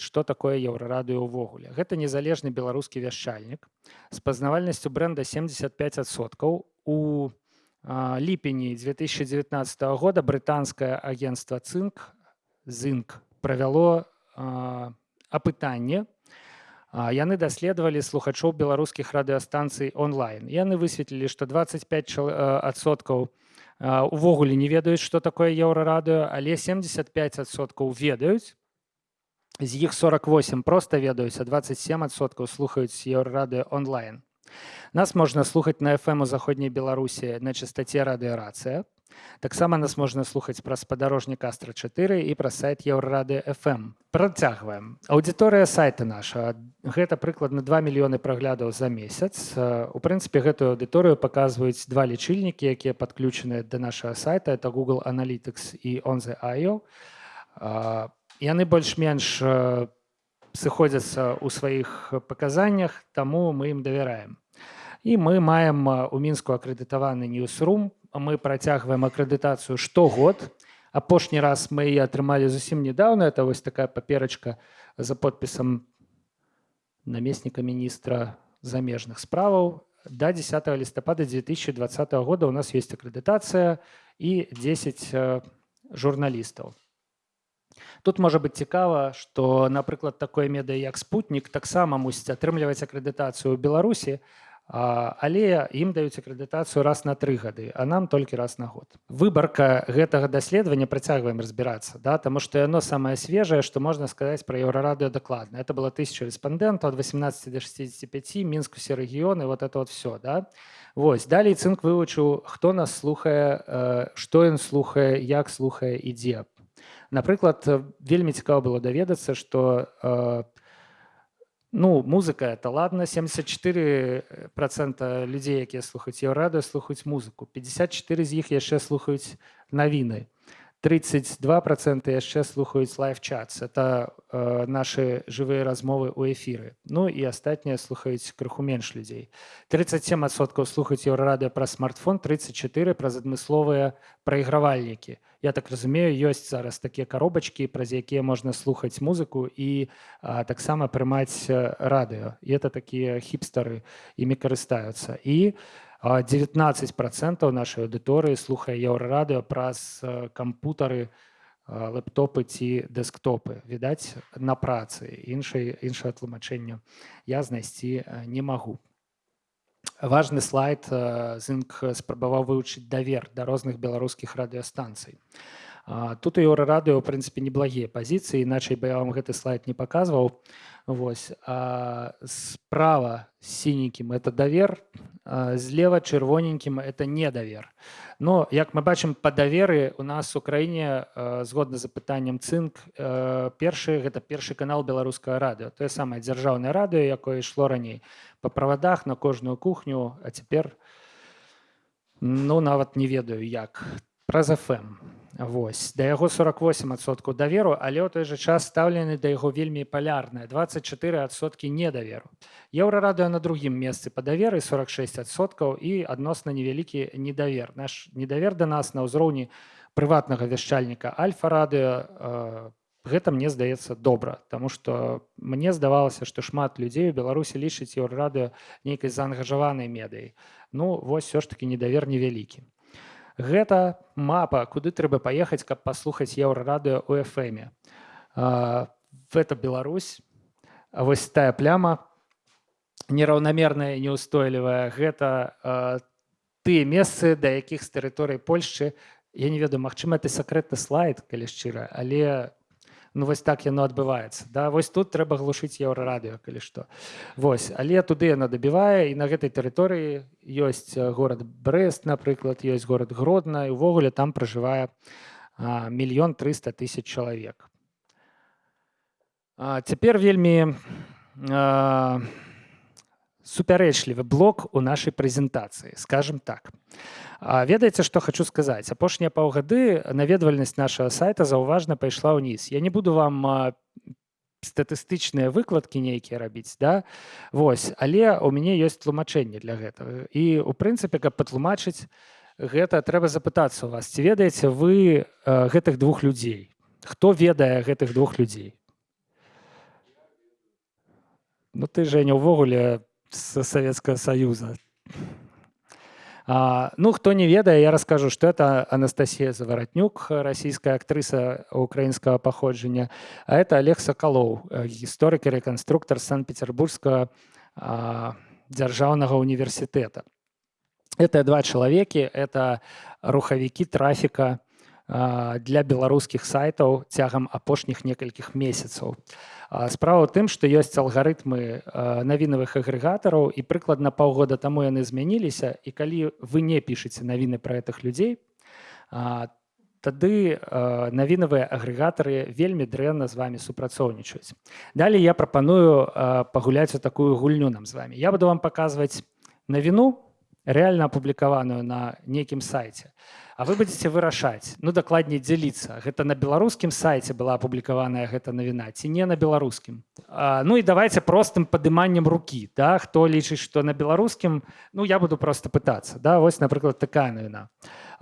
што такое еўрарадыё ўвогуле гэта незалежны беларускі вяшчальнік з пазнавальнасцю бренда 75соткаў у ліпені 2019 года брытанскае агенцтва цынк зынк правяло апытанне. Яны даследавалі слухачоў беларускіх радыёстанцый онлайн. Яны высветлілі што 25 адсоткаў увогуле не ведаюць што такое еўрарадыё але 75соткаў ведаюць з іх 48 просто ведаюць а 27соткаў слухаюць еўрарадыё онлайн. Нас можна слухаць на фм у заходняй беларусі на частоце радыёрацыя таксама нас можна слухаць праз спадарожнік астра 4 і праз сайт еўрады фм працягваем аўдыторыя сайта наша. Гэта прыкладна 2 мільёны праглядаў за месяц. У прынцыпе гэтую аўдыторыю паказваюць два лічыльнікі якія падключаныя да нашага сайта. Это google аналітыкс і он the IO яны больш-менш сыходзяцца ў сваіх паказаннях таму мы ім давяраем і мы маем у мінску акрэдытаваны ньюсрум мы працягваем акрэдытацыю штогод апошні раз мы яе атрымалі зусім недавно это вось такая паперачка за подпісам намесніка міністра замежных справаў до 10 лістапада 2020 года у нас есть акрэдытацыя і 10 журналістаў Тут можа быць цікава, што, напрыклад, такое медыа як спутнік таксама мусіць атрымліваць акрэдытацыю ў Беларусі, але ім даюць акрэдытацыю раз на тры гады, а нам толькі раз на год. Выбарка гэтага даследавання працягваем разбірацца, да? Таму што яно самае свежае, што можна сказаць пра еўрарадыё дакладна. Это было тысяча рэспандэнтаў ад 18 до 65 мінск усе рэгіёны вот это вот все. Да? Вось далей цынк вывучыў, хто нас слухае, што ён слухае, як слухае і дзе напрыклад вельмі цікава было даведацца что э, ну музыка это ладно 74 процента людзей якія слухаюць ее радыё слухаюць музыку. 54 з іх яшчэ слухаюць навіны. 32 проценты яшчэ слухаюць лайфчатс это э, наши жывыя размовы у эфіры ну і астатнія слухаюць крыху менш людзей. 37соткаў слухаюць еўрарадыо пра смартфон 34 праз адмысловыя прайгравальнікі я так разумею ёсць зараз такія каробачкі праз якія можна слухаць музыку і таксама прымаць радыё. І это такія хіпстары імі карыстаюцца. І у 19 процентаў нашай аўдыторыі слухае еўрарадыо праз кампутары лэптопы ці дэсктопы. Відаць на працы. Іншай іншае тлумачэнне я знайсці не магу важны слайд зынк спрабаваў вывучыць давер да розных беларускіх радыёстанцый тут еўрарадыо ў прынцыпе неблагія пазіцыі іначай бы я вам гэты слайд не паказваў Вось справа сіненькім это давер злева чырвоненькім это недавер но як мы бачым па даверы у нас у краіне згодна з запытаннем цынк першы гэта першы канал беларускага радыё. Тое самае дзяржаўнае радыё якое ішло раней па правадах на кожную кухню а цяпер ну нават не ведаю як. Праз фм Вось да яго 48соткаў даверу, але ў той жа час стаўлены да яго вельмі палярныя 24соткі недаверу. Еўрарадыё на другім месцы па даверы 46соткаў і адносна невялікі недавер. Наш недавер да нас на ўзроўні прыватнага вяшчальніка альфа-радыё гэта мне здаецца добра, Таму што мне здавалася, што шмат людзей у Беларусі лічыць еўрарадыё нейкай заангажаванай медыяй. Ну вось все ж таки недавер невялікі гэта мапа куды трэба паехаць каб паслухаць еўрарадыё у фме это Беларусь. Вось тая пляма нераўнамерная неустойлівая гэта тыя месцы да якіх з тэрыторыі Польшчы я не ведаю магчыма это сакрэтны слайд калі шчыра але ну вось так яно адбываецца да? Вось тут трэба глушыць еўрарадыё калі што. Вось але туды яна дабівае і на гэтай тэрыторыі ёсць горад брест напрыклад ёсць горад гродна і увогуле там пражывае мільён триста тысяч чалавек. Цяпер вельмі а, супярэчлівы блок у нашай прэзентацыі скажем так. Ведаеце што хочу сказаць. Апошнія паўгады наведвальнасць нашага сайта заўважна пайшла ўніз. Я не буду вам статыстычныя выкладкі нейкія рабіць да? Вось але у мяне ёсць тлумачэнне для гэтага. І у прынцыпе каб патлумачыць гэта трэба запытацца у вас ці ведаеце вы гэтых двух людзей? Хто ведае гэтых двух людзей? Ну ты Женя увогуле з Савецкага Саюза. А, ну хто не ведае, я раскажу, што это Анастасія Заваратнюк, расійская актрыса украінскага паходжання, а это Олег Сакалоў, гісторык і рэканструктар санкт-петербургскага дзяржаўнага універсітэта. Это два чалавекі, это рухавікі трафіка для беларускіх сайтаў цягам апошніх некалькіх месяцаў. Справа ў тым, што ёсць алгарытмы навінавых агрэгатараў і прыкладна паўгода таму яны змяніліся і калі вы не пішаце навіны пра гэтых людзей, тады навінавыя агрэгатары вельмі дрэнна з вами супрацоўнічаюць. Далей я прапаную пагуляць у такую гульню нам з вами. Я буду вам паказваць навіну рэальна апублікаваную на нейкім сайце. А вы будете вырашаць ну дакладней дзяліцца. Гэта на беларускім сайце была апублікаваная гэта навіна ці не на беларускім? Ну і давайте простым падыманнем рукі да? Хто лічыць што на беларускім ну я буду просто пытацца да? Вось напрыклад такая навіна.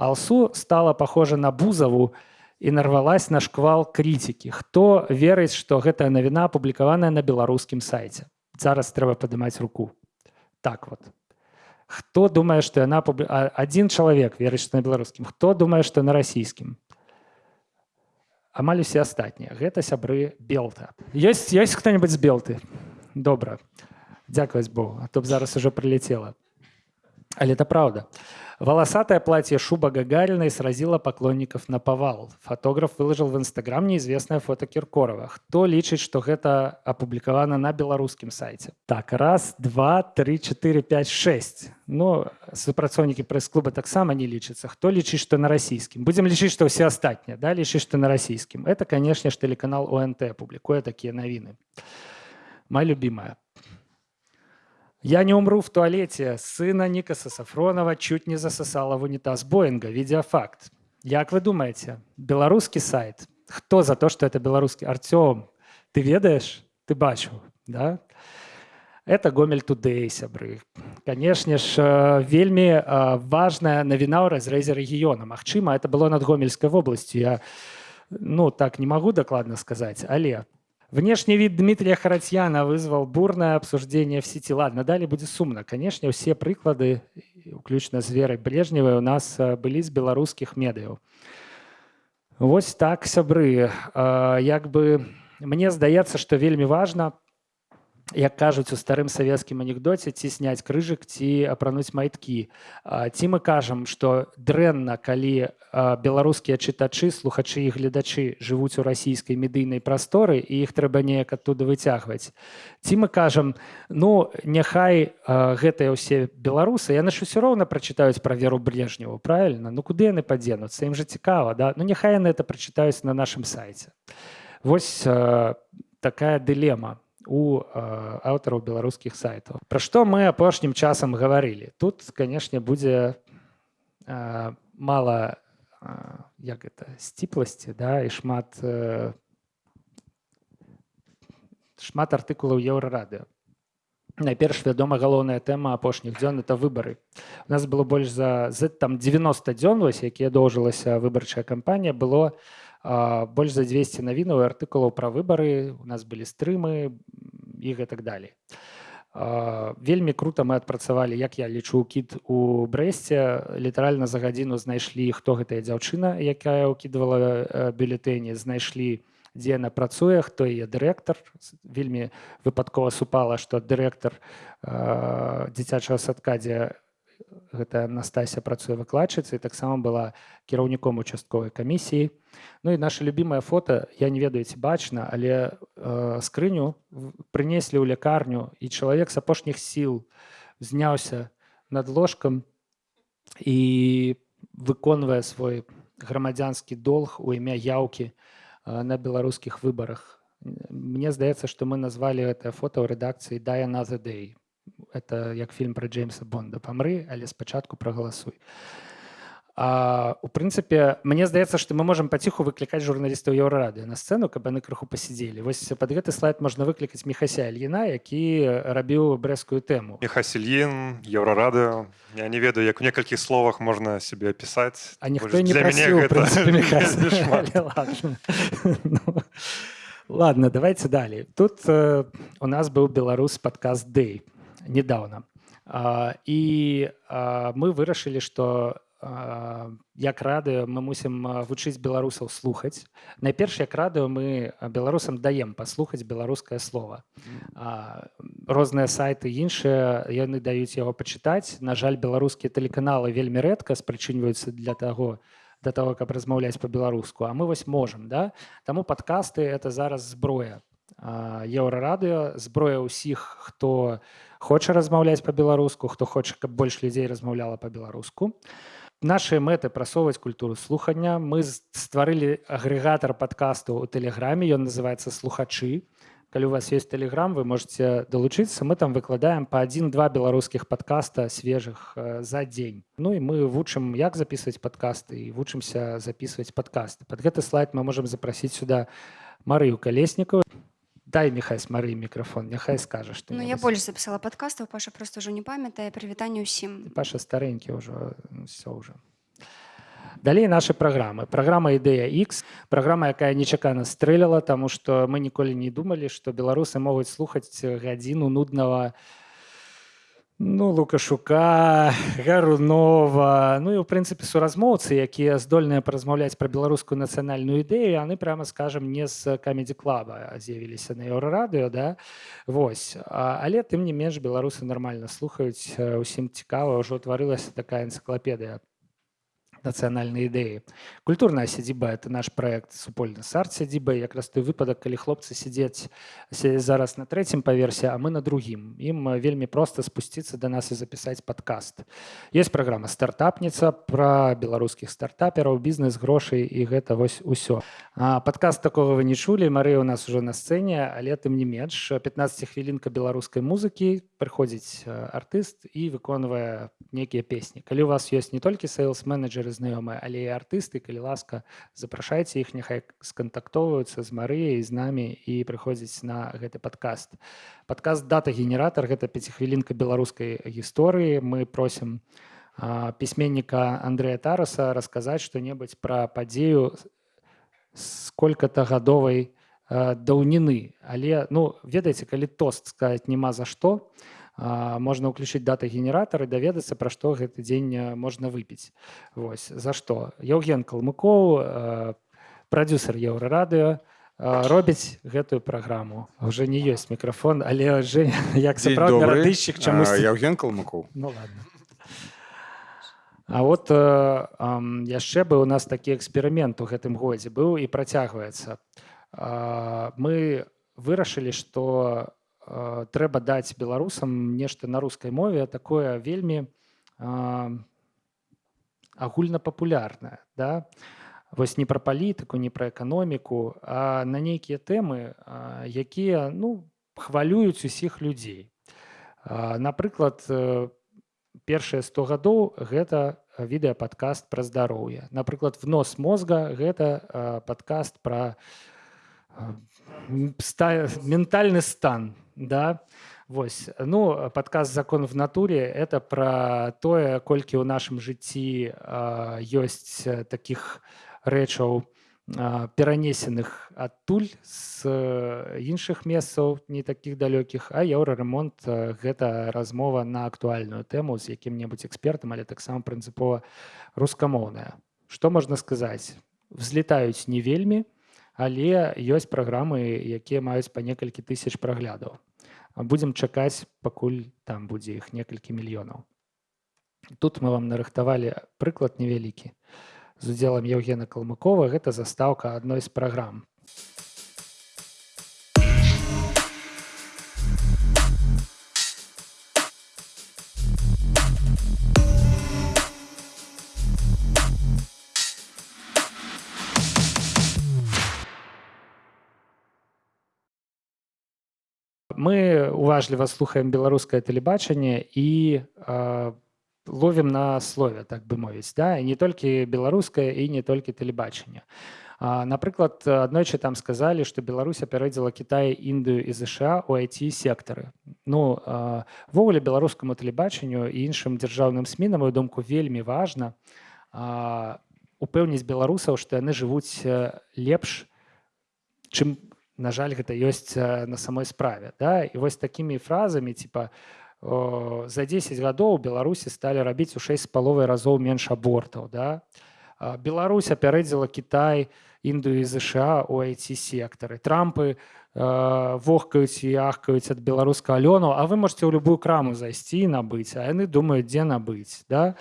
Алсу стала похожа на бузаву і нарвалась на шквал критики хто верыць што гэтая навіна апублікаваная на беларускім сайце? Зараз трэба падымаць руку. Так вот хто думае што яна адзін чалавек верыць на беларускім? Хто думае што на расійскім? Амаль усе астатнія. Гэта сябры белта. Ёсць ёсць хто-нибудь з белты? Добра. Дзякаваць богу а то б зараз ужо прыляцела. Але это правда Волосатое платье шуба Гагариной сразило поклонников на повал. Фотограф выложил в Инстаграм неизвестное фото Киркорова. Кто лічыць, что гэта опубликовано на белорусском сайте? Так, раз, два, три, четыре, пять, шесть. Ну, супрацоўнікі прэс-клуба таксама не лічыцца. Хто лічыць, што на расійскім? Будзем лічыць, што ўсе астатнія, да, лічыць, што на расійскім. Это, канешне ж, тэлеканал ОНТ публікуе такія навіны. Моя любимая. Я не умру в туалете. Сына Никаса Сафронова чуть не засосала в унитаз Боинга. Видеофакт. Як вы думаете, белорусский сайт? Кто за то, что это белорусский? Артем, ты ведаешь? Ты бачу, да? Это Гомель Тудэй, сябры. Конечно ж, э, вельмі э, важная навіна ў разрэзе рэгіёна. Магчыма, это было над гомельскай вобласцю. Я ну так не могу докладно сказать, але Внешний вид Дмитрия Харатьяна вызвал бурное обсуждение в сети. Ладно, далее будет сумно. Конечно, все прыклады, включно з Верай Брежневай, у нас э, былі з беларускіх медыяў. Вось так сябры. Э, як бы мне здаецца, што вельмі важна, як кажуць у старым савецкім анекдоце ці сняць крыжык ці апрануць майткі ці мы кажам што дрэнна калі беларускія чытачы слухачы і гледачы жывуць у расійскай медыйнай прасторы і іх трэба неяк адтуда выцягваць. Ці мы кажам ну няхай гэтыя ўсе беларусы яны ж усё роўна прачытаюць пра веру брежневу правильно ну куды яны падзенуцца? Ім жа цікава да? Ну няхай яны это прачытаюць на нашым сайце Вось такая дылема у аўтараў беларускіх сайтаў Пра што мы апошнім часам гаварылі тут канешне будзе мала як это сціпласці да і шмат шмат артыкулаў еўрарадыо найперш вядома галоўная тэма апошніх дзён это выбары у нас было больш за з там 90 дзён вось якія доўжылася выбарчая кампанія было у больш за 200 навінаў і артыкулаў пра выбары у нас былі стрымы і гэтак далей вельмі круто мы адпрацавалі як я лічу кіт у брэсце літаральна за гадзіну знайшлі хто гэтая дзяўчына якая ўкідывала бюлетэні знайшлі дзе яна працуе хто яе дырэктар вельмі выпадкова супала што дырэктар дзіцячага садка дзе гэта Настасія працуе выкладчыцай таксама была кіраўніком участковай камісіі. Ну і наша любимае фото я не ведаю ці бачна але э, скрыню прынеслі ў лякарню і чалавек з апошніх сіл зняўся над ложкам і выконвае свой грамадзянскі долг у імя яўкі э, на беларускіх выбарах. Мне здаецца што мы назвалі гэтае фото ў рэдакцыі дая на the day это як фільм пра джеймса бонда. Памры але спачатку прагаласуй. А, у прынцыпе мне здаецца што мы можемм паціху выклікаць журналістаў еўрарады на сцэну каб яны крыху пасядзелі. Вось пад гэты слайд можна выклікаць мехася альгіна які рабіў брэскую тэму. Мехасельін еўрарады я не ведаю як у некалькіх словах можна сябе апісаць а ніхто не прасіў, гэта... ну, ладно давайте далей. Тут э, у нас быў беларус подкаст day недавно. І мы вырашылі что як радыё мы мусім вучыць беларусаў слухаць. Найперш як радыё мы беларусам даем паслухаць беларускае слово. Розныя сайты іншыя яны даюць яго пачытаць. На жаль беларускія тэлеканалы вельмі рэдка спрачынваюцца для таго для того каб размаўляць по-беларуску а мы вось можем да? Таму подкасты это зараз зброя еўрарадыё зброя ўсіх хто хоча размаўляць по-беларуску хто хоча каб больш людзей размаўляла по-беларуску а наши мэты прасоўваць культуру слухання. Мы стварылі агрэгатар падкасту у тэлеграме ён называется слухачы калі у вас есть телеграм вы можете далучыцца. Мы там выкладаем по один-два беларускіх подкаста свежых э, за дзень. Ну і мы вучым як записывать подкасты і вучымся записывать подкасты. Под гэты слайд мы можем запросить сюда марыю калеснікаў дай михай смары мікрафон няхай скажа что ну, я больш запісала падкастаў паша просто ўжо не памятае прывітанне ўсім паша старэнькі ўжо все ўжо далей наши праграмы праграма ідэя x праграма якая нечакана стрэляла тому что мы ніколі не думалі что беларусы могуць слухаць гадзіну нуднага Ну лукашука гарунова ну і у прынцыпе суразмоўцы якія здольныя паразмаўляць пра беларускую нацыянальную ідэю яны прямо скажем не з камедзі клаба з'явіліся на еўрарадыё да? Вось. А, але тым не менш беларусы нармальна слухаюць усім цікава. Ўжо утварылася такая энцыклапедыя нацыянальнай ідэі культурная сядзіба это наш проект супольны сарт сядзіба якраз той выпадак калі хлопцы сядзець зараз на трэцім паверсе а мы на другім ім вельмі проста спусціцца до нас і запісаць подкаст. Есть праграма стартапніца про беларускіх стартапераў бізнес грошай і гэта вось усё. Подкаст такого вы не чулі. Мары у нас уже на сцэне але тым не менш. 15 хвілінка беларускай музыкі. Прыходзіць артыст і выконвае некія песні. Калі у вас ёсць не толькі сейлс менеджеры знаёмыя але і артысты калі ласка запрашайце іх няхай скантактоўваюцца з марыяй з намі і прыходзіць на гэты падкаст падкаст дата генератор гэта пяцихвілінка беларускай гісторыі мы просім пісьменніка Андрэя тараса расказаць што-небудзь пра падзею сколько-то гадовай даўніны але ну ведаеце калі тост сказать няма за што то можна ўключыць даты генератары даведацца пра што гэты дзень можна выпіць Вось за што Еўген калмыкоў прадюсер еўрарадыё робіць гэтую праграму уже не ёсць мікрафон але же як сапраўдыщик чамусь Еўген калмыкоў ну, А вот яшчэ быў у нас такі эксперымент у гэтым годзе быў і працягваецца. Мы вырашылі што трэба даць беларусам нешта на рускай мове такое вельмі агульнапапулярнае да. Вось не пра палітыку не пра эканоміку а на нейкія тэмы якія ну хвалююць усіх людзей. Напрыклад першыя 100 гадоў гэта відэападкаст пра здароўе. Напрыклад в нос мозга гэта падкаст пра ментальны стан да? Вось. Ну падказ закон в натуре это про тое колькі ў нашым жыцці ёсць таких рэчаў перанесеных адтуль з іншых месцаў не таких далёкіх а еўраремонт гэта размова на актуальную тэму з якім-небудзь экспертам але таксама прынцыпова рускамоўная. Что можна сказаць? Взлетаюць не вельмі але ёсць праграмы якія маюць па некалькі тысяч праглядаў. Будзем чакаць пакуль там будзе іх некалькі мільёнаў. Тут мы вам нарыхтавалі прыклад невялікі. З удзелам евгена калмыкова гэта застаўка адной з праграм мы уважліва слухаем беларускае тэлебачанне і э, ловім на слове так бы мовіць да? Не толькі беларускае і не толькі тэлебачанне. Напрыклад аднойчы там сказалі што беларусь апярэдзіла Кітай індыю і ЗША у айти сектары ну ввогуле беларускаму тэлебачанню і іншым дзяржаўным сМ на мою думку вельмі важна упэўніць беларусаў што яны жывуць лепш чым на жаль гэта ёсць на самой справе да. І вось такімі фразамі типа за 10 гадоў беларусі сталі рабіць у 6 з паловай разоў менш абортаў да. Беларусь апярэдзіла Кітай індыю і ЗША у айці сектары трампы вохкаюць і ахкаюць ад беларускага лёну А вы можете ў любую краму зайсці набыць а яны думаюць дзе набыць да.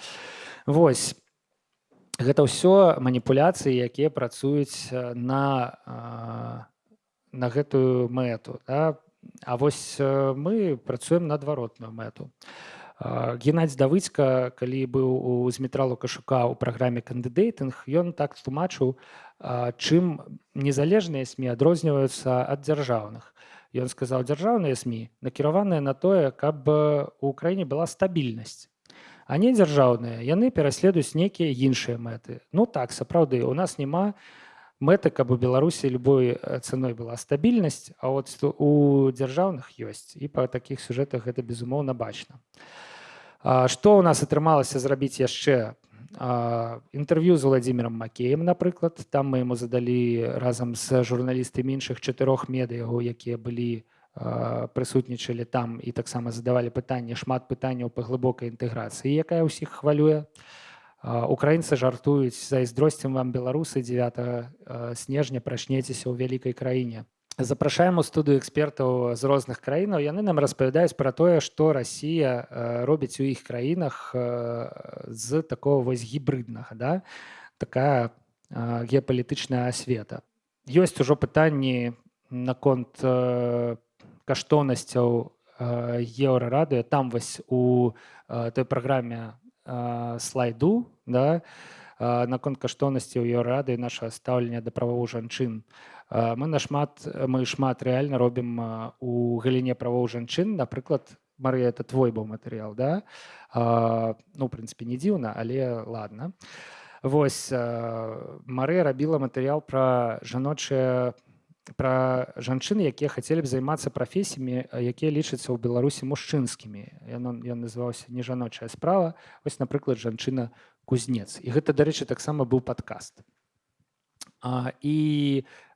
Вось. Гэта ўсё маніпуляцыі якія працуюць на на гэтую мэту да? А вось мы працуем на адваротную мэту Геннадзь давыцька калі быў у зметралу кашука ў праграме кандыдейтынг ён так тлумачыў чым незалежныя сМ адрозніваюцца ад дзяржаўных. Ён сказаў дзяржаўныя сМ накіраваныя на тое, каб у краіне была стабільнасць. А не дзяржаўныя яны пераследуюць нейкія іншыя мэты. Ну так сапраўды у нас няма мэты, каб у Беларусі любой цаной была стабільнасць, а от у дзяржаўных ёсць і па такіх сюжэтах гэта безумоўна бачна. Што ў нас атрымалася зрабіць яшчэ інтэрв'ю з владимиром макеем напрыклад. Там мы яму задалі разам з журналістамі іншых чатырох медыяў якія былі прысутнічалі там і таксама задавалі пытанне шмат пытанняў па глыбокай інтэграцыі якая ўсіх хвалюе украінцы жартуюць зайздросцем вам беларусы 9 снежня прачнецеся ў вялікай краіне запрашаем у студыю экспертаў з розных краінаў яны нам распавядаюць пра тое што Росія робіць у іх краінах з такого вось гібрыднага да? Такая геапалітычная асвета. Ёсць ужо пытанні наконт каштоўнасцяў еўрарадыо там вось у той праграме слайду да наконт каштоўнасці ў еўрады наша стаўлення да правоў жанчын. У мы нашмат мы шмат рэальна робім у галіне правоў жанчын. Напрыклад Марыя это твой быў матэрыял да? Ну прынцыпе не дзіўна але ладно Вось Марыя рабіла матэрыял пра жаночыя пра жанчыны якія хацелі б займацца прафесіямі якія лічацца ў беларусі мужчынскімі. Ён ён называўся не жаночая справа вось напрыклад жанчына кузнец. І гэта дарэчы таксама быў падкаст. І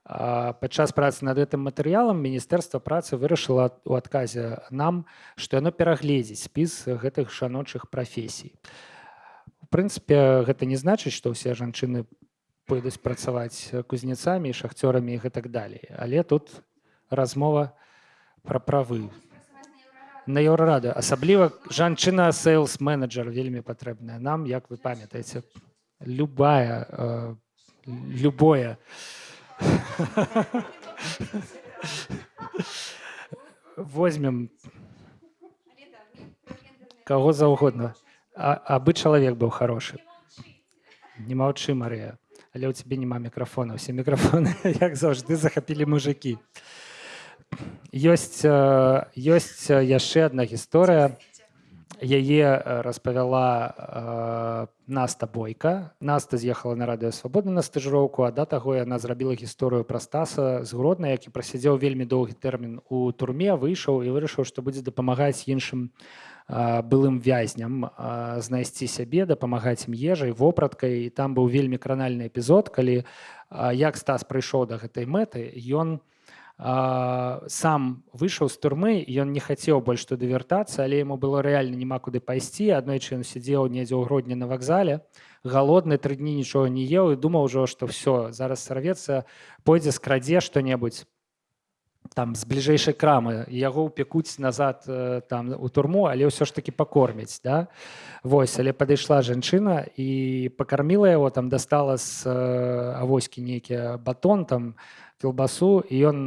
падчас працы над гэтым матэрыялам міністэрства працы вырашыла у адказе нам што яно перагледзіць спіс гэтых жаночых прафесій. Прынцыпе гэта не значыць што ўсе жанчыны пойдуць працаваць кузнецамі шахцёрамі і гэтак далей. Але тут размова пра правы. На еўрарада асабліва жанчына сейлс менеджер вельмі патрэбная нам як вы памятаеце. Любая э, любое. Возьмем кого заўгодна. Абы чалавек быў хорошы не маўчы Марыя але ў цябе няма мікрафона все мікрафоны як заўжды захапілі мужикі ёсць ёсць яшчэ одна гісторыя яе распавяла наста бойка. Наста з'ехала на радыё свабода на стажыроўку а да таго яна зрабіла гісторыю пра стаса з гродна які прасядзеў вельмі доўгі тэрмін у турме выйшаў і вырашыў што будзе дапамагаць іншым былым вязням знайсці сябе дапамагаць ім ежай вопраткай. І там быў вельмі кранальны эпізод калі як стас прыйшоў да гэтай мэты ён сам выйшаў з турмы ён не хацеў больш туды вяртацца але яму было рэальна няма куды пайсці. Аднойчы ён сядзеў недзе ў грудні на вакзале галодны тры дні нічога не еў і думаў ужо што все зараз сарвецца пойдзе скрадзе што-небудзь там з бліжэйшай крамы. Яго ўпекуць назад там у турму але ўсё ж таки пакорміць да? Вось але падышла жанчына і пакарміла яго там дастала з авоські нейкі батон там кілбасу. І ён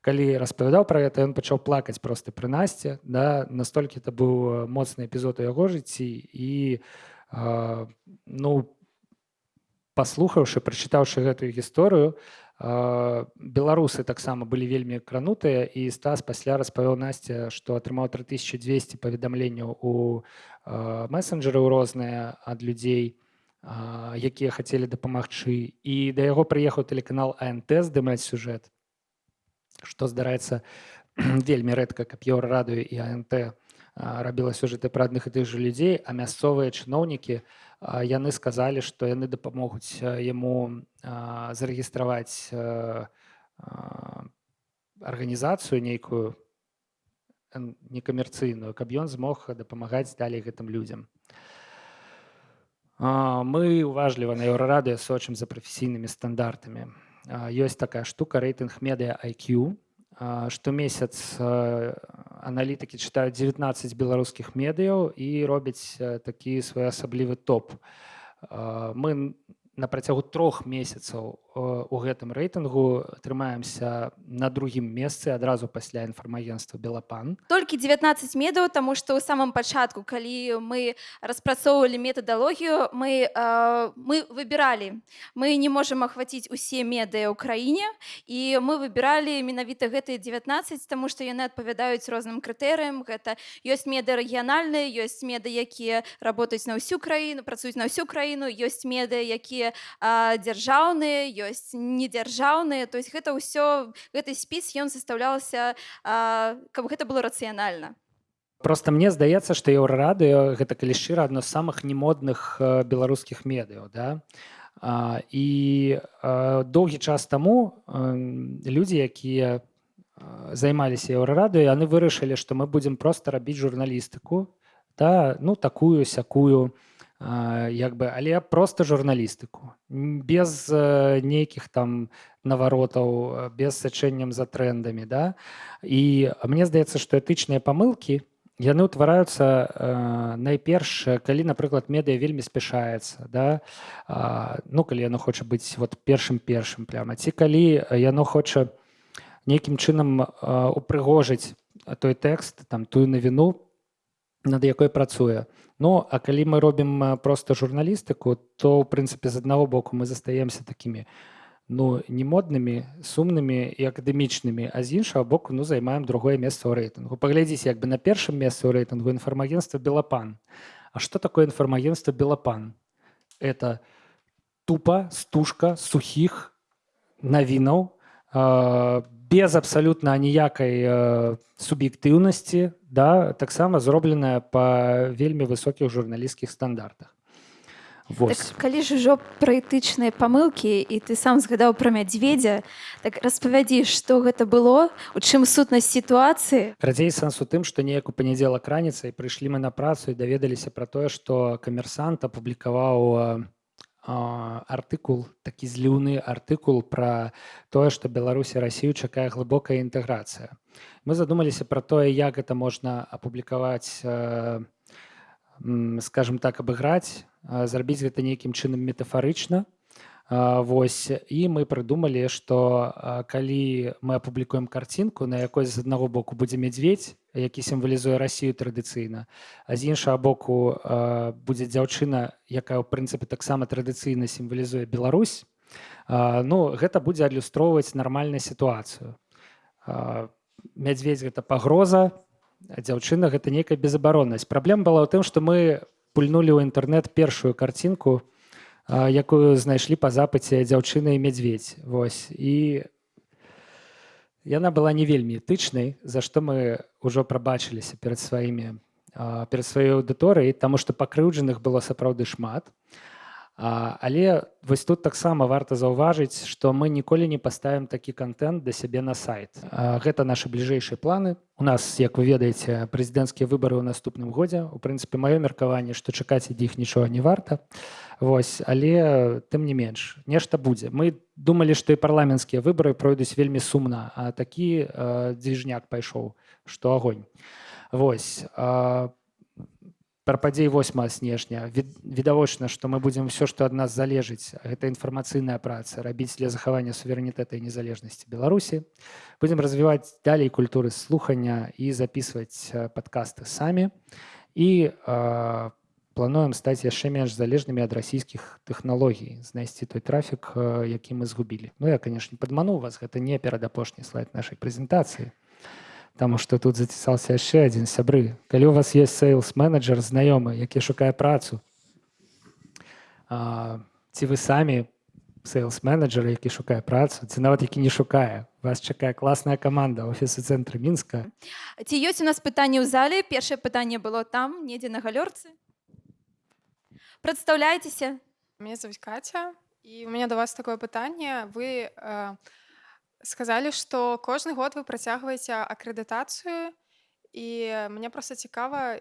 калі распавядаў пра гэта ён пачаў плакаць просто пры насце да? Настолькі это быў моцны эпізод у яго жыцці. І ну паслухаўшы прачытаўшы гэтую гісторыю беларусы таксама былі вельмі кранутыя і стас пасля распавёў насця што атрымаў 3200 паведамленняў у месенджеры розныя ад людзей якія хацелі дапамагчы. І да яго прыехаў тэлеканал ант здымаць сюжэт што здараецца вельмі рэдка каб еўра радыё і ант рабіла сюжэты пра адных і тых жа людзей а мясцовыя чыноўнікі яны сказалі што яны дапамогуць яму зарэгістраваць арганізацыю нейкую некамерцыйную каб ён змог дапамагаць далей гэтым людзям. Мы уважліва на еўрарадыё сочым за прафесійнымі стандартамі. Ёсць такая штука рэйтынг медыа IQ штомесяц а, аналітыкі чытаюць 19 беларускіх медыяў і робяць а, такі своеасаблівы топ. Мы на працягу трох месяцаў а, у гэтым рэйтынгу трымаемся на другім месцы адразу пасля інфармагенства белапан толькі 19 медаў таму што ў самым пачатку калі мы распрацоўвалі метадалогію мы э, мы выбіралі. Мы не можам ахваціць усе медыа ў краіне і мы выбіралі менавіта гэтыя 19 таму што яны адпавядаюць розным крытэрыям. Гэта ёсць меды рэгіянальныя ёсць меды якія работаюць на ўсю краіну працуюць на ўсю краіну ёсць меды якія дзяржаўныя ёсць недзяржаўныя то есть гэта ўсё гэты спіс ён састаўлялася а, каб гэта было рацыянальна просто мне здаецца што еўрарадыё гэта калі шчыра адно з самых немодных э, беларускіх медыяў да. А, і э, доўгі час таму эм, людзі якія э, займаліся еўрарадыё яны вырашылі што мы будзем проста рабіць журналістыку да ну такую сякую а, як бы але просто журналістыку. Без э, нейкіх там наваротаў э, без сачэннем за трендамі да. І мне здаецца што этычныя памылкі яны ўтвараюцца э, найперш э, калі напрыклад медыа вельмі спяшаецца да. А, ну калі яно хоча быць вот першым першым пляма ці калі яно хоча нейкім чынам упрыгожыць той тэкст там тую навіну над якой працуе. Ну а калі мы робім проста журналістыку то ў прынцыпе з аднаго боку мы застаемся такімі ну не моднымі сумнымі і акадэмічнымі а з іншага боку ну займаем другое месца ў рэйтынгу. Паглядзіце як бы на першым месцы ў рэйтынгу інфармагенства белапан А что такое інфармагенства белапан это тупа стужка сухіх навінаў э, без абсалютна аніякай э, суб'ектыўнасці да таксама зробленая па вельмі высокіх журналісцкіх стандартах Вось. так, калі ж ужо пра этычныя памылкі і ты сам згадаў пра мядзведзя так распавядзі што гэта было у чым сутнасць сітуацыі Радзей сэнс у тым, што неяк у панядзелак раніцай прыйшлі мы на працу і даведаліся пра тое, што камерсант апублікаваў а, артыкул такі зліўны артыкул пра тое, што Беларусь і Расію чакае глыбокая інтэграцыя. Мы задумаліся пра тое, як гэта можна апублікаваць скажем так абыграць, зрабіць гэта нейкім чынам метафарычна. Вось і мы прыдумалі, што калі мы апублікуем карцінку, на якой з аднаго боку будзе мядзведь, які сімвалізуе Расію традыцыйна, а з іншага боку будзе дзяўчына, якая ў прынцыпе таксама традыцыйна сімвалізуе Беларусь. Ну гэта будзе адлюстроўваць нармальную сітуацыю. Мядзведь гэта пагроза, дзяўчына гэта нейкая безабароннасць. Праблема была ў тым, што мы пульнулі ў інтэрнэт першую карцінку, якую знайшлі па запыце дзяўчына і мядзведь Вось. І яна была не вельмі этычнай за што мы ўжо прабачыліся перад сваімі перад сваёй аўдыторыяй таму што пакрыўджаных было сапраўды шмат. А, але вось тут таксама варта заўважыць што мы ніколі не паставім такі контент да сябе на сайт. Гэта нашы бліжэйшыя планы. У нас як вы ведаеце прэзідэнцкія выбары ў наступным годзе. У прынцыпе маё меркаванне што чакаць ад іх нічога не варта. Вось але тым не менш нешта будзе. Мы думалі што і парламенцкія выбары пройдуць вельмі сумна а такі э, дзвіжняк пайшоў што агонь. Вось а, пра падзей 8 снежня. Від- відавочна што мы будзем все што ад нас залежыць гэта інфармацыйная праца рабіць для захавання суверэнітэта і незалежнасці беларусі будзем развіваць далей культуры слухання і записываць э, падкасты самі і э, плануем стаць яшчэ менш залежнымі ад расійскіх тэхналогій знайсці той трафік э, які мы згубілі. Ну я конечно падмануў вас гэта не перадапошні слайд нашай прэзентацыі Таму што тут зацісаўся яшчэ адзін сябры. Калі у вас ёсць сейлс-менеджер знаёмы, які шукае працу, а, ці вы самі сейлс-менеджер, які шукае працу, ці нават які не шукае, вас чакае класная каманда офісу цэнтры мінска. ці ёсць у нас пытанні ў зале першае пытанне было там недзе на галёрцы прадстаўляйцеся Меня зовут Катя, и у меня до вас такое пытание. Вы э, сказалі, што кожны год вы працягваеце акрэдытацыю і мне проста цікава,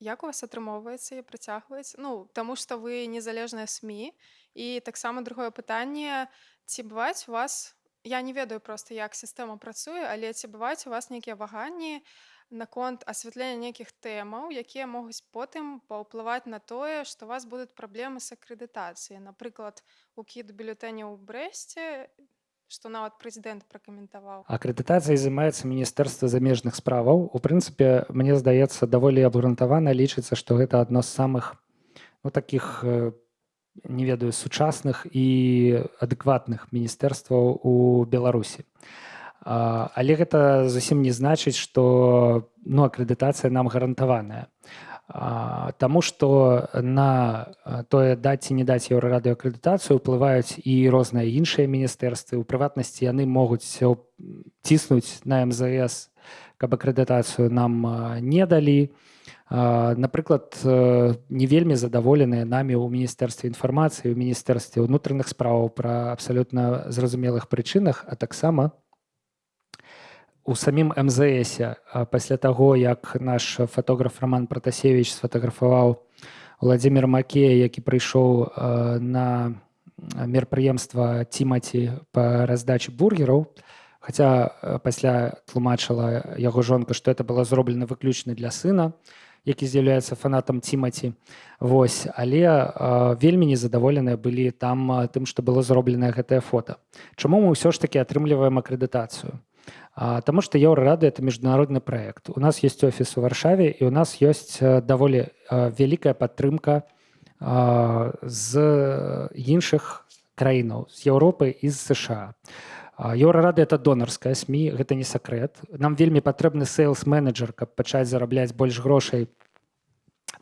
як у вас атрымоўваецца і працягваць ну таму што вы незалежныя СМі. І таксама другое пытанне ці бываюць у вас я не ведаю проста як сістэма працуе але ці бываюць у вас нейкія ваганні наконт асвятлення нейкіх тэмаў якія могуць потым паўплываць на тое што у вас будуць праблемы з акрэдытацыяй напрыклад укід бюлетэня ў брэсце што нават прэзідэнт пракаментаваў акрэдытацыяй займаецца міністэрства замежных справаў у прынцыпе мне здаецца даволі абгрунтавана лічыцца што гэта адно з самых ну таких э, не ведаю сучасных і адэкватных міністэрстваў у беларусі але гэта зусім не значыць што ну акрэдытацыя нам гарантаваная Таму што на тое даць ці не даць еўрарадыоакрэдытацыю ўплываюць і розныя іншыя міністэрствы. У прыватнасці яны могуць ціснуць на МЗС, каб акрэдытацыю нам не далі. Напрыклад, не вельмі задаволеныя намі ў міністэрстве інфармацыі, у міністэрстве ўнутраных справаў пра абсалютна зразумелых прычынах, а таксама у самім мзс пасля таго як наш фотограф роман протасевич сфотаграфаваў владимир макея які прыйшоў на мерапрыемства тимати по раздаче бургераў. Хотя пасля тлумачыла яго жонка что это было зроблена выключна для сына які з'яўляецца фанатам тимати. Вось але вельмі незадаволеныя былі там тым што было зроблена гэтае фото Чаму мы ўсё ж таки атрымліваем акрэдытацыю Таму што еўрарады это міжнародны праект. У нас есть офіс у варшаве і у нас ёсць даволі вялікая падтрымка з іншых краінаў з Еўропы і з ЗША. Еўрарады это донарская сМ гэта не сакрэт. Нам вельмі патрэбны сейлс-менеджер, каб пачаць зарабляць больш грошай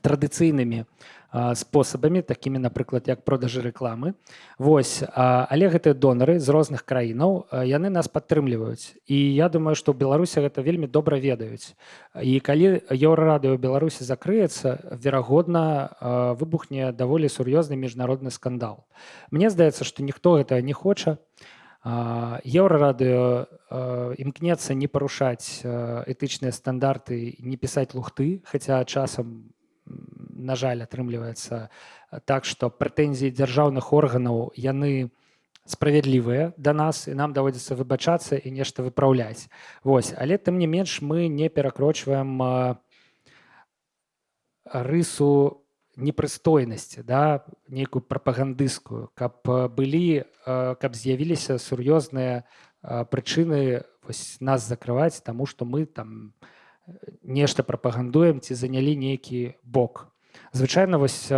традыцыйнымі спосабамі такімі напрыклад як продажы рэкламы. Вось але гэтыя донары з розных краінаў яны нас падтрымліваюць. І я думаю што ў беларусі гэта вельмі добра ведаюць. І калі еўрарадыо беларусі закрыецца верагодна выбухне даволі сур'ёзны міжнародны скандал. Мне здаецца што ніхто гэта не хоча. Еўрарадыо імкнецца не парушаць этычныя стандарты не пісаць лухты хаця часам на жаль атрымліваецца так што прэтэнзіі дзяржаўных органаў яны справядлівыя да нас і нам даводзіцца выбачацца і нешта выпраўляць. Вось але тым не менш мы не перакрочваем рысу непрыстойнасці да нейкую прапагандысцкую. Каб былі каб з'явіліся сур'ёзныя прычыны вось нас закрываць таму што мы там не нешта прапагандуем ці занялі нейкі бок. Звычайна вось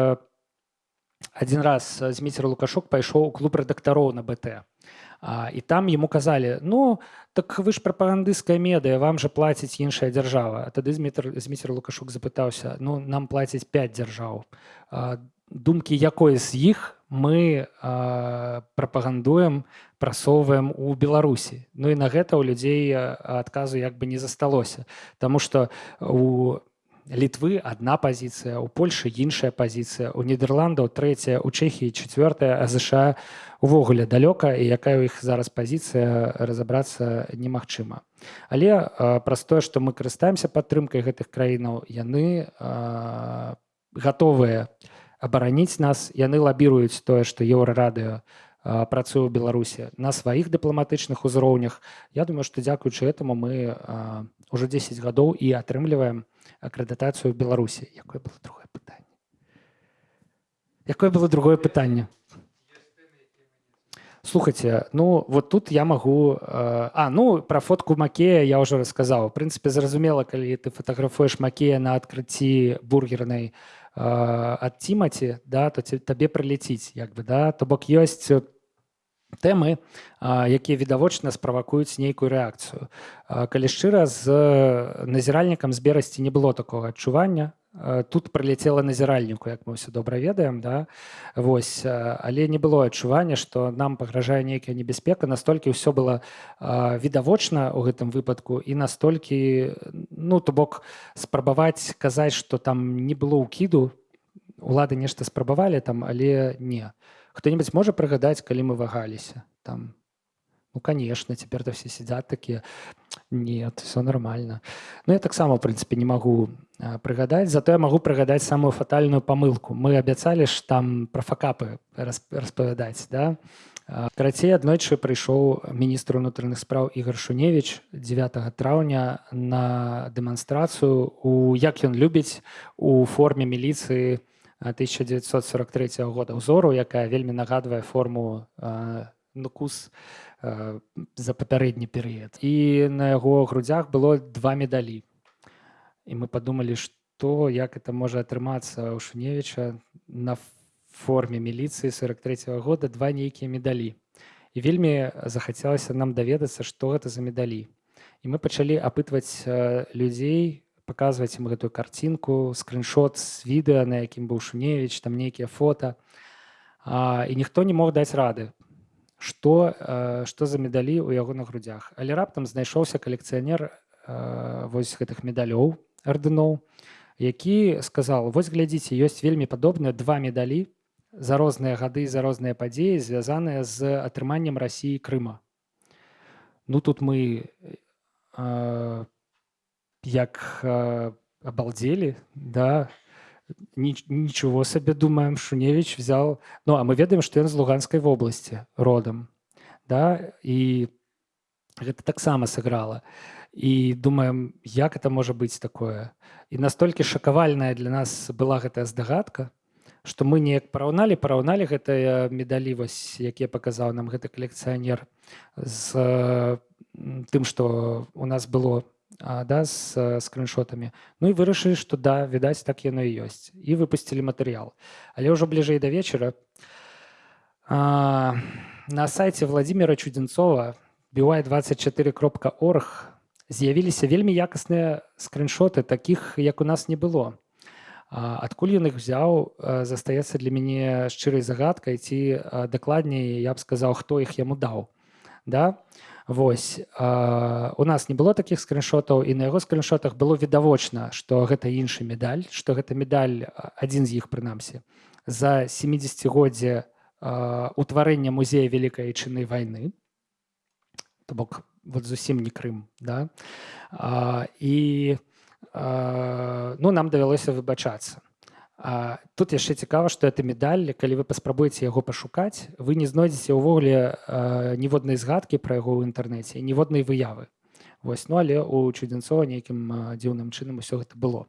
один раз зміцер лукашук пайшоў у клуб рэдактароў на бт і там ему казалі ну так вы ж прапагандысцкая медыя вам жа плаціць іншая дзяржава тады змітр зміцер лукашук запытаўся ну нам плаціць 5 дзяржаў думкі якой з іх мы э, прапагандуем прасоўваем у беларусі. Ну і на гэта ў людзей адказу як бы не засталося. Таму что у літвы одна пазіцыя у польльшы іншая пазіцыя у нідерландаў трэцяя у чэхіі четвертая а ЗША увогуле далёка і якая ў іх зараз пазіцыя разабрацца немагчыма. Але праз тое што мы карыстаемся падтрымкай гэтых краінаў яны гатовыя на абараніць нас. Яны лабіруюць тое што еўрарадыо працуе ў беларусі на сваіх дыпламатычных узроўнях я думаю што дзякуючы этому мы уже 10 гадоў і атрымліваем акрэдытацыю беларусі якое было другое пытанне якое было другое пытанне слухайте ну вот тут я могу а ну про фотку макея я уже рассказаў прынцыпе зразумела калі ты фотаграфуеш макея на адкрыцці бургернай то ад тимати да то табе прыляціць як бы да. То бок ёсць тэмы якія відавочна справакуюць нейкую рэакцыю. Калі шчыра з назіральнікам з берасці не было такого адчування тут прыляцела назіральніку як мы ўсе добра ведаем да. Вось але не было адчування што нам пагражае нейкая небяспека. Настолькі ўсё было відавочна ў гэтым выпадку і настолькі ну то бок спрабаваць казаць што там не было ўкіду улады нешта спрабавалі там але не. Хто-небудзь можа прыгадаць калі мы вагаліся там? Ну, конечно, теперь-то все сидят такие, нет, все нормально. Ну, я таксама, в прынцыпе, не магу а, прыгадаць, зато я магу прыгадаць самую фатальную памылку. Мы абяцалі ж там пра факапы рас- распавядаць, да? Карацей, аднойчы прыйшоў міністр унутраных спраў Ігор Шуневіч 9 траўня на дэманстрацыю у як ён любіць у форме міліцыі а, 1943 года ўзору, якая вельмі нагадвае форму а, нукус а, за папярэдні перыяд. І на яго грудзях было два медалі. І мы падумалі, што як это можа атрымацца ў Шуневіча на форме міліцыі 43 года два нейкія медалі. І вельмі захацелася нам даведацца, што гэта за медалі. І мы пачалі апытваць э, людзей, паказваць ім гэтую карцінку, скриншот з відэа, на якім быў Шуневіч, там нейкія фота. А, і ніхто не мог даць рады, што, э, што за медалі ў яго на грудзях. Але раптам знайшоўся калекцыянер э, вось гэтых медалёў ардыноў, які сказал вось глядзіце ёсць вельмі падобныя два медалі за розныя гады за розныя падзеі звязаныя з атрыманнем рассіі крыма ну тут мы э, як э, абалдзелі да Ничего сабе думаем шуневич взял. Ну а мы ведаем што ён з луганскай вобласці родам да і гэта таксама сыграла і думаем як это можа быць такое? І настолькі шакавальная для нас была гэтая здагадка што мы неяк параўналі параўналі гэтыя медалі вось якія паказаў нам гэты калекцыянер з э, м, тым што у нас было а, да з э, скриншотамі Ну і вырашылі што да відаць так яно і ёсць і выпусцілі матэрыял але ўжо бліжэй да вечара а, на сайце владимира чудзенцова by24.org з'явіліся вельмі якасныя скриншоты такіх як у нас не было А, адкуль ён іх взяў а, застаецца для мяне шчырай загадкай ці а, дакладней я б сказаў хто іх яму даў да Вось а, у нас не было такіх скриншотаў і на яго скриншотах было відавочна што гэта іншы медаль што гэта медаль адзін з іх прынамсі. За 70годдзе утварэння музея вялікай айчыннай вайны то бок вот зусім не крым да? А, і а, ну нам давялося выбачацца А, тут яшчэ цікава што это медаль калі вы паспрабуеце яго пашукаць вы не знойдзеце ўвогуле ніводнай згадкі пра яго ў інтэрнэце ніводнай выявы. Вось ну але у чудзенцова нейкім дзіўным чынам усё гэта было